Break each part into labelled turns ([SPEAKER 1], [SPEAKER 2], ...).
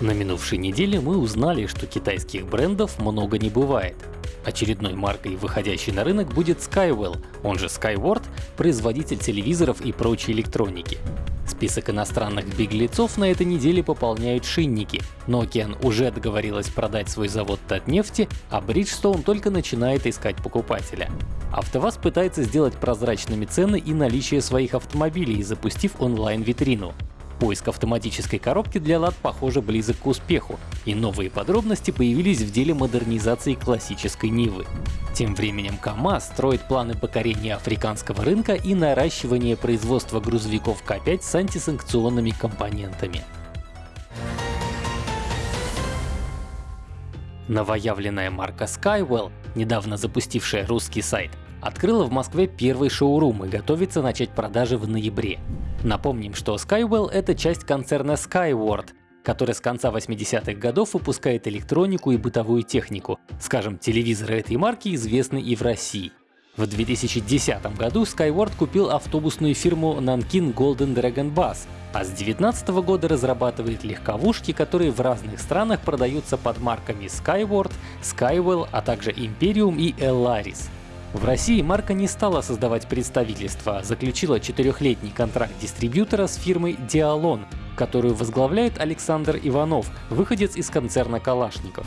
[SPEAKER 1] На минувшей неделе мы узнали, что китайских брендов много не бывает. Очередной маркой, выходящей на рынок, будет Skywell, он же Skyward, производитель телевизоров и прочей электроники. Список иностранных беглецов на этой неделе пополняют шинники. Nokian уже договорилась продать свой завод Татнефти, а Bridgestone только начинает искать покупателя. АвтоВАЗ пытается сделать прозрачными цены и наличие своих автомобилей, запустив онлайн-витрину. Поиск автоматической коробки для лад, похоже, близок к успеху, и новые подробности появились в деле модернизации классической Нивы. Тем временем КАМАЗ строит планы покорения африканского рынка и наращивания производства грузовиков К5 с антисанкционными компонентами. Новоявленная марка Skywell, недавно запустившая русский сайт, открыла в Москве первый шоурум и готовится начать продажи в ноябре. Напомним, что Skywell — это часть концерна Skyward, который с конца 80-х годов выпускает электронику и бытовую технику. Скажем, телевизоры этой марки известны и в России. В 2010 году Skyward купил автобусную фирму Nankin Golden Dragon Bus, а с 2019 года разрабатывает легковушки, которые в разных странах продаются под марками Skyward, Skywell, а также Imperium и Elaris. В России марка не стала создавать представительство, заключила четырехлетний контракт дистрибьютора с фирмой Dialon, которую возглавляет Александр Иванов, выходец из концерна Калашников.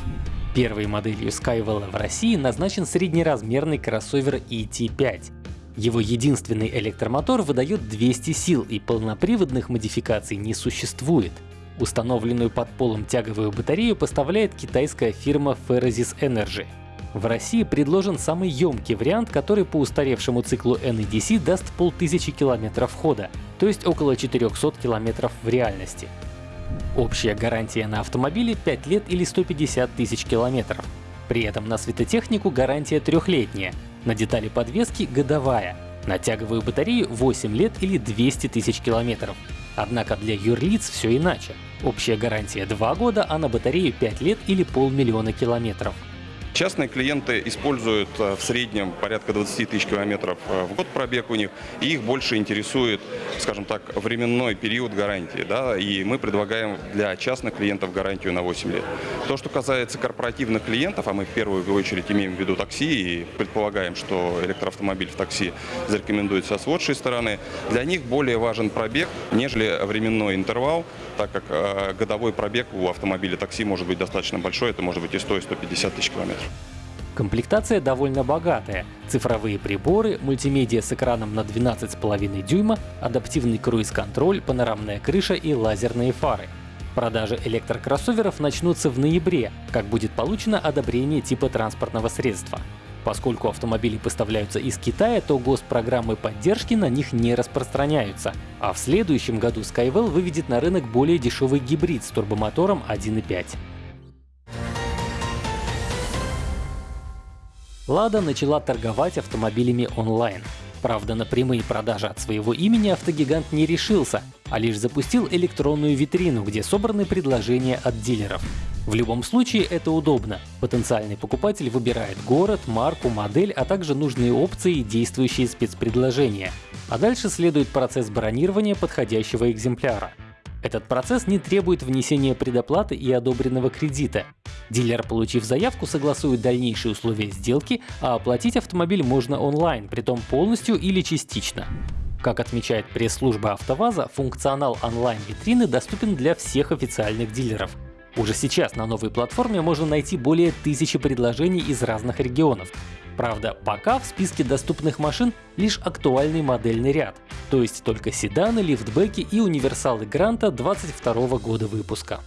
[SPEAKER 1] Первой моделью Skywell в России назначен среднеразмерный кроссовер ET5. Его единственный электромотор выдает 200 сил и полноприводных модификаций не существует. Установленную под полом тяговую батарею поставляет китайская фирма Ferrosis Energy. В России предложен самый емкий вариант, который по устаревшему циклу NEDC даст полтысячи километров хода, то есть около 400 километров в реальности. Общая гарантия на автомобиле 5 лет или 150 тысяч километров. При этом на светотехнику гарантия трехлетняя, на детали подвески годовая, на тяговую батарею 8 лет или 200 тысяч километров. Однако для юрлиц все иначе. Общая гарантия 2 года, а на батарею 5 лет или полмиллиона километров.
[SPEAKER 2] Частные клиенты используют э, в среднем порядка 20 тысяч километров э, в год пробег у них, и их больше интересует, скажем так, временной период гарантии. Да, и мы предлагаем для частных клиентов гарантию на 8 лет. То, что касается корпоративных клиентов, а мы в первую очередь имеем в виду такси и предполагаем, что электроавтомобиль в такси зарекомендуется с лучшей стороны, для них более важен пробег, нежели временной интервал, так как э, годовой пробег у автомобиля такси может быть достаточно большой, это может быть и 100-150 тысяч километров.
[SPEAKER 1] Комплектация довольно богатая. Цифровые приборы, мультимедиа с экраном на 12,5 дюйма, адаптивный круиз-контроль, панорамная крыша и лазерные фары. Продажи электрокроссоверов начнутся в ноябре, как будет получено одобрение типа транспортного средства. Поскольку автомобили поставляются из Китая, то госпрограммы поддержки на них не распространяются. А в следующем году Skywell выведет на рынок более дешевый гибрид с турбомотором 1.5. Лада начала торговать автомобилями онлайн. Правда, на прямые продажи от своего имени автогигант не решился, а лишь запустил электронную витрину, где собраны предложения от дилеров. В любом случае это удобно. Потенциальный покупатель выбирает город, марку, модель, а также нужные опции и действующие спецпредложения. А дальше следует процесс бронирования подходящего экземпляра. Этот процесс не требует внесения предоплаты и одобренного кредита. Дилер, получив заявку, согласует дальнейшие условия сделки, а оплатить автомобиль можно онлайн, притом полностью или частично. Как отмечает пресс-служба АвтоВАЗа, функционал онлайн-витрины доступен для всех официальных дилеров. Уже сейчас на новой платформе можно найти более тысячи предложений из разных регионов. Правда, пока в списке доступных машин лишь актуальный модельный ряд, то есть только седаны, лифтбеки и универсалы Гранта 22 года выпуска.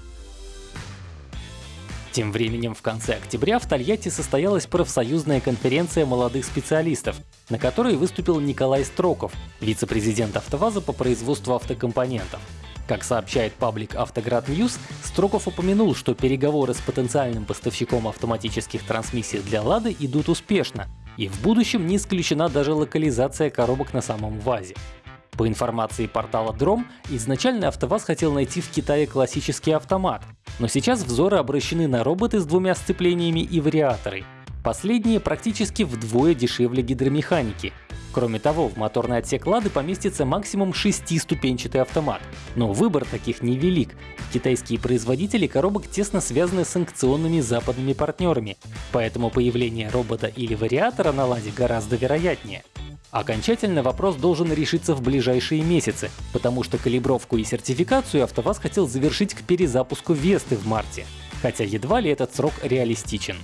[SPEAKER 1] Тем временем в конце октября в Тольятти состоялась профсоюзная конференция молодых специалистов, на которой выступил Николай Строков, вице-президент АвтоВАЗа по производству автокомпонентов. Как сообщает паблик Автоград News, Строков упомянул, что переговоры с потенциальным поставщиком автоматических трансмиссий для Лады идут успешно, и в будущем не исключена даже локализация коробок на самом ВАЗе. По информации портала Дром, изначально АвтоВАЗ хотел найти в Китае классический автомат, но сейчас взоры обращены на роботы с двумя сцеплениями и вариаторы. Последние практически вдвое дешевле гидромеханики. Кроме того, в моторный отсек «Лады» поместится максимум шестиступенчатый автомат. Но выбор таких невелик. Китайские производители коробок тесно связаны с санкционными западными партнерами, поэтому появление робота или вариатора на «Ладе» гораздо вероятнее. Окончательно вопрос должен решиться в ближайшие месяцы, потому что калибровку и сертификацию АвтоВАЗ хотел завершить к перезапуску Весты в марте, хотя едва ли этот срок реалистичен.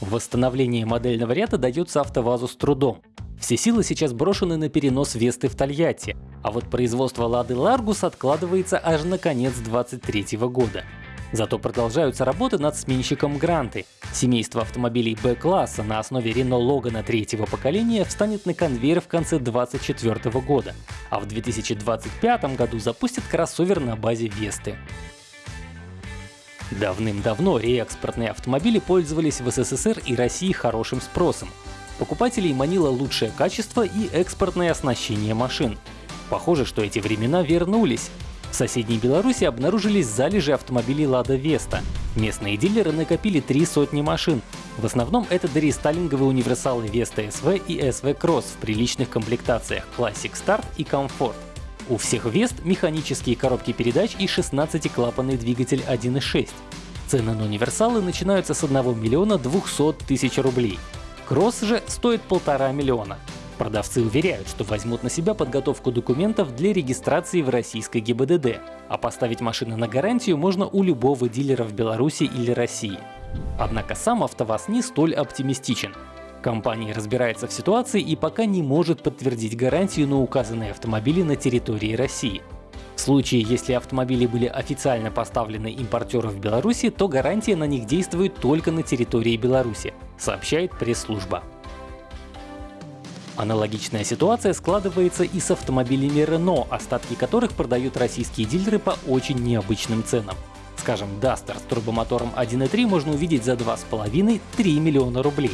[SPEAKER 1] Восстановление модельного ряда дается АвтоВАЗу с трудом. Все силы сейчас брошены на перенос Весты в Тольятти, а вот производство Лады Ларгус откладывается аж на конец 2023 года. Зато продолжаются работы над сменщиком Гранты. Семейство автомобилей Б-класса на основе Renault Logan третьего поколения встанет на конвейер в конце 2024 года, а в 2025 году запустит кроссовер на базе Весты. Давным-давно реэкспортные автомобили пользовались в СССР и России хорошим спросом. Покупателей манило лучшее качество и экспортное оснащение машин. Похоже, что эти времена вернулись. В соседней Беларуси обнаружились залежи автомобилей Лада Веста. Местные дилеры накопили три сотни машин. В основном это дорестайлинговые универсалы Веста СВ и СВ Кросс в приличных комплектациях Classic Start и Comfort. У всех Вест механические коробки передач и 16-клапанный двигатель 1.6. Цены на универсалы начинаются с 1 миллиона 200 тысяч рублей. Кросс же стоит полтора миллиона. Продавцы уверяют, что возьмут на себя подготовку документов для регистрации в российской ГИБДД, а поставить машины на гарантию можно у любого дилера в Беларуси или России. Однако сам АвтоВАЗ не столь оптимистичен. Компания разбирается в ситуации и пока не может подтвердить гарантию на указанные автомобили на территории России. В случае, если автомобили были официально поставлены импортеру в Беларуси, то гарантия на них действует только на территории Беларуси, сообщает пресс-служба. Аналогичная ситуация складывается и с автомобилями Renault, остатки которых продают российские дилеры по очень необычным ценам. Скажем, Duster с турбомотором 1.3 можно увидеть за 2,5-3 миллиона рублей.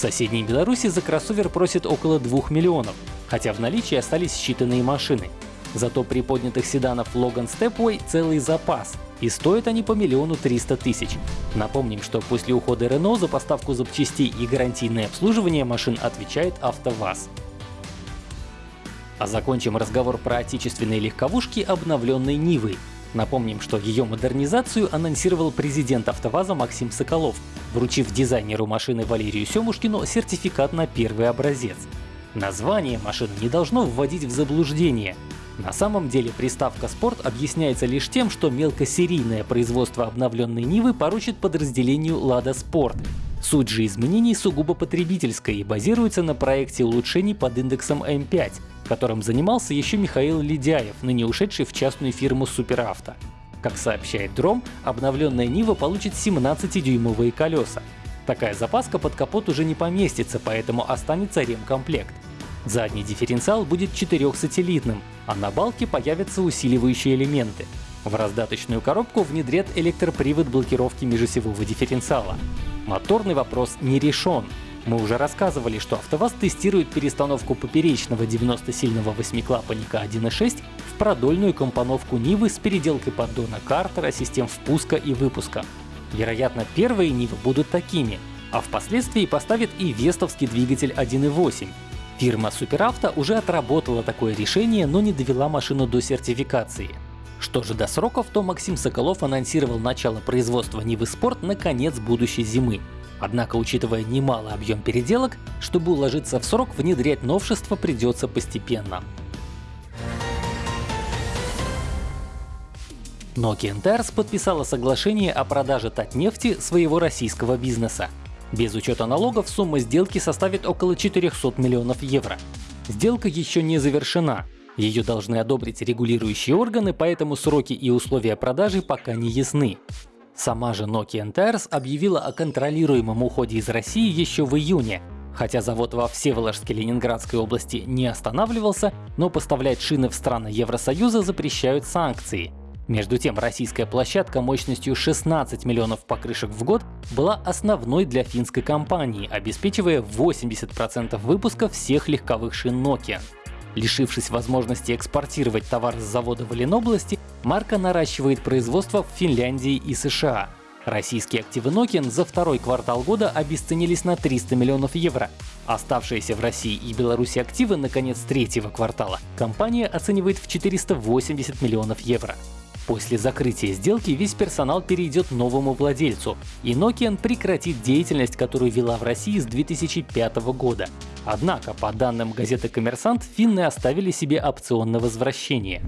[SPEAKER 1] В соседней Беларуси за кроссовер просят около 2 миллионов, хотя в наличии остались считанные машины. Зато при поднятых седанов Logan Stepway целый запас, и стоят они по миллиону триста тысяч. Напомним, что после ухода Renault за поставку запчастей и гарантийное обслуживание машин отвечает АвтоВАЗ. А закончим разговор про отечественные легковушки обновленной Нивой. Напомним, что ее модернизацию анонсировал президент АвтоВАЗа Максим Соколов, вручив дизайнеру машины Валерию Семушкину сертификат на первый образец. Название машины не должно вводить в заблуждение. На самом деле приставка «Спорт» объясняется лишь тем, что мелкосерийное производство обновленной Нивы поручит подразделению «Лада Спорт». Суть же изменений сугубо потребительская и базируется на проекте улучшений под индексом М5, которым занимался еще Михаил Ледяев, ныне ушедший в частную фирму «Суперавто». Как сообщает Дром, обновленная Нива получит 17-дюймовые колеса. Такая запаска под капот уже не поместится, поэтому останется ремкомплект. Задний дифференциал будет четырехсателлитным, а на балке появятся усиливающие элементы. В раздаточную коробку внедрят электропривод блокировки межосевого дифференциала. Моторный вопрос не решен. Мы уже рассказывали, что АвтоВАЗ тестирует перестановку поперечного 90-сильного восьмиклапанника 1.6 в продольную компоновку Нивы с переделкой поддона картера, систем впуска и выпуска. Вероятно, первые Нивы будут такими, а впоследствии поставит и вестовский двигатель 1.8, Фирма Суперавто уже отработала такое решение, но не довела машину до сертификации. Что же до сроков, то Максим Соколов анонсировал начало производства Нивы Спорт на конец будущей зимы. Однако, учитывая немалый объем переделок, чтобы уложиться в срок, внедрять новшества придется постепенно. Nokia Tires подписала соглашение о продаже Татнефти своего российского бизнеса. Без учета налогов сумма сделки составит около 400 миллионов евро. Сделка еще не завершена. Ее должны одобрить регулирующие органы, поэтому сроки и условия продажи пока не ясны. Сама же Nokia Tires объявила о контролируемом уходе из России еще в июне. Хотя завод во Всеволожске Ленинградской области не останавливался, но поставлять шины в страны Евросоюза запрещают санкции. Между тем, российская площадка мощностью 16 миллионов покрышек в год была основной для финской компании, обеспечивая 80% выпуска всех легковых шин Nokia. Лишившись возможности экспортировать товар с завода в Ленобласти, марка наращивает производство в Финляндии и США. Российские активы Nokian за второй квартал года обесценились на 300 миллионов евро. Оставшиеся в России и Беларуси активы на конец третьего квартала компания оценивает в 480 миллионов евро. После закрытия сделки весь персонал перейдет новому владельцу, и Nokian прекратит деятельность, которую вела в России с 2005 года. Однако, по данным газеты «Коммерсант», финны оставили себе опцион на возвращение.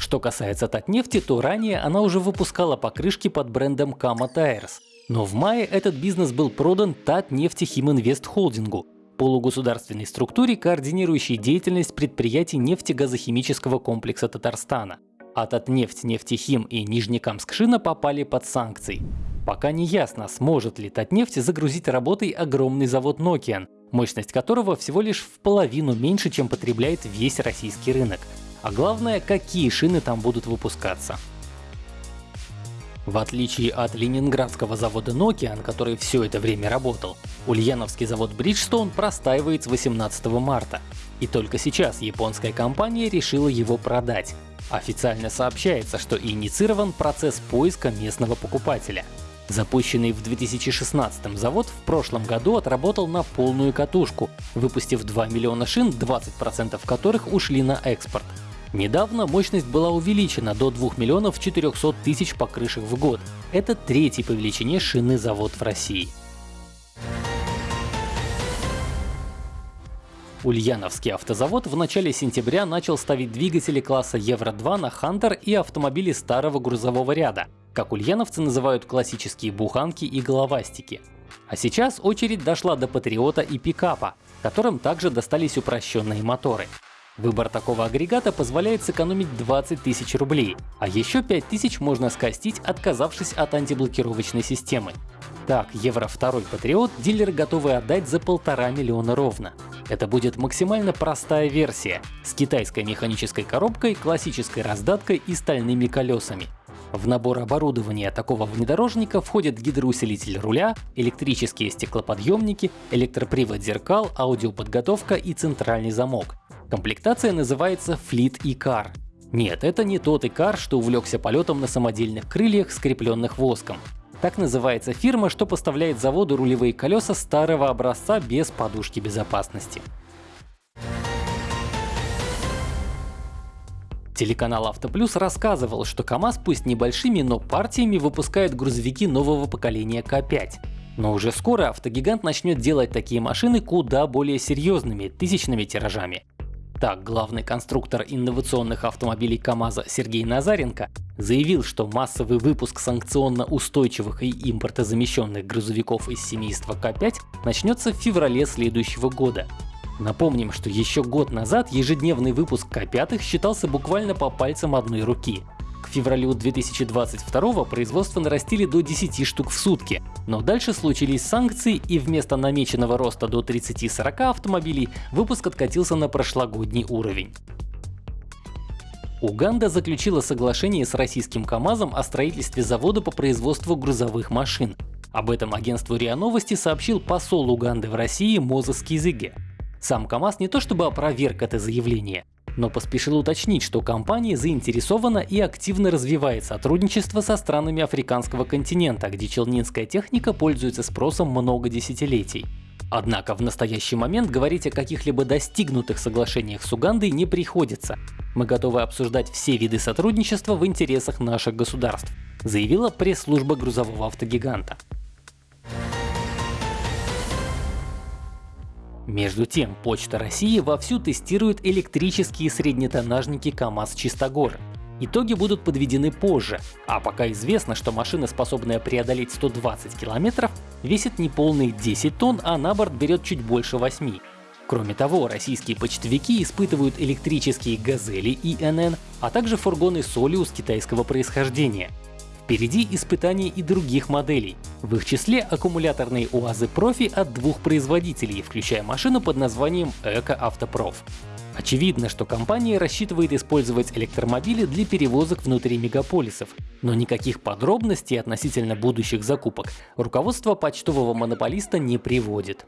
[SPEAKER 1] Что касается Татнефти, то ранее она уже выпускала покрышки под брендом Kama Tires. Но в мае этот бизнес был продан Татнефти Химинвест Холдингу, полугосударственной структуре, координирующей деятельность предприятий нефтегазохимического комплекса Татарстана. А Татнефть, Нефтехим и Нижнекамскшина попали под санкции. Пока не ясно, сможет ли Татнефть загрузить работой огромный завод Nokian, мощность которого всего лишь в половину меньше, чем потребляет весь российский рынок. А главное, какие шины там будут выпускаться. В отличие от ленинградского завода Nokian, который все это время работал, ульяновский завод Bridgestone простаивает с 18 марта. И только сейчас японская компания решила его продать. Официально сообщается, что инициирован процесс поиска местного покупателя. Запущенный в 2016 завод в прошлом году отработал на полную катушку, выпустив 2 миллиона шин, 20% которых ушли на экспорт. Недавно мощность была увеличена до 2 миллионов 400 тысяч покрышек в год. Это третий по величине шины завод в России. Ульяновский автозавод в начале сентября начал ставить двигатели класса Евро-2 на Хантер и автомобили старого грузового ряда, как ульяновцы называют классические буханки и головастики. А сейчас очередь дошла до Патриота и пикапа, которым также достались упрощенные моторы. Выбор такого агрегата позволяет сэкономить 20 тысяч рублей, а еще 5 тысяч можно скостить, отказавшись от антиблокировочной системы. Так, Евро 2 Патриот дилеры готовы отдать за полтора миллиона ровно. Это будет максимально простая версия с китайской механической коробкой, классической раздаткой и стальными колесами. В набор оборудования такого внедорожника входят гидроусилитель руля, электрические стеклоподъемники, электропривод зеркал, аудиоподготовка и центральный замок. Комплектация называется Fleet E-Car. Нет, это не тот икар, что увлекся полетом на самодельных крыльях, скрепленных воском. Так называется фирма, что поставляет заводу рулевые колеса старого образца без подушки безопасности. Телеканал Автоплюс рассказывал, что КАМАЗ пусть небольшими, но партиями выпускает грузовики нового поколения К5. Но уже скоро автогигант начнет делать такие машины куда более серьезными, тысячными тиражами. Так, главный конструктор инновационных автомобилей КАМАЗа Сергей Назаренко заявил, что массовый выпуск санкционно устойчивых и импортозамещенных грузовиков из семейства К5 начнется в феврале следующего года. Напомним, что еще год назад ежедневный выпуск К5 считался буквально по пальцам одной руки. К февралю 2022 производство нарастили до 10 штук в сутки, но дальше случились санкции и вместо намеченного роста до 30-40 автомобилей выпуск откатился на прошлогодний уровень. Уганда заключила соглашение с российским КАМАЗом о строительстве завода по производству грузовых машин. Об этом агентству РИА Новости сообщил посол Уганды в России Мозес Кизиге. Сам КАМАЗ не то чтобы опроверг это заявление, но поспешил уточнить, что компания заинтересована и активно развивает сотрудничество со странами африканского континента, где челнинская техника пользуется спросом много десятилетий. Однако в настоящий момент говорить о каких-либо достигнутых соглашениях с Угандой не приходится. Мы готовы обсуждать все виды сотрудничества в интересах наших государств, заявила пресс-служба грузового автогиганта. Между тем, Почта России вовсю тестирует электрические среднетоннажники КАМАЗ-Чистогор. Итоги будут подведены позже, а пока известно, что машина, способная преодолеть 120 километров, весит не полные 10 тонн, а на борт берет чуть больше 8. Кроме того, российские почтовики испытывают электрические «Газели» и НН, а также фургоны «Солиус» китайского происхождения. Впереди испытания и других моделей, в их числе аккумуляторные УАЗы Профи от двух производителей, включая машину под названием Эко Автопроф. Очевидно, что компания рассчитывает использовать электромобили для перевозок внутри мегаполисов, но никаких подробностей относительно будущих закупок руководство почтового монополиста не приводит.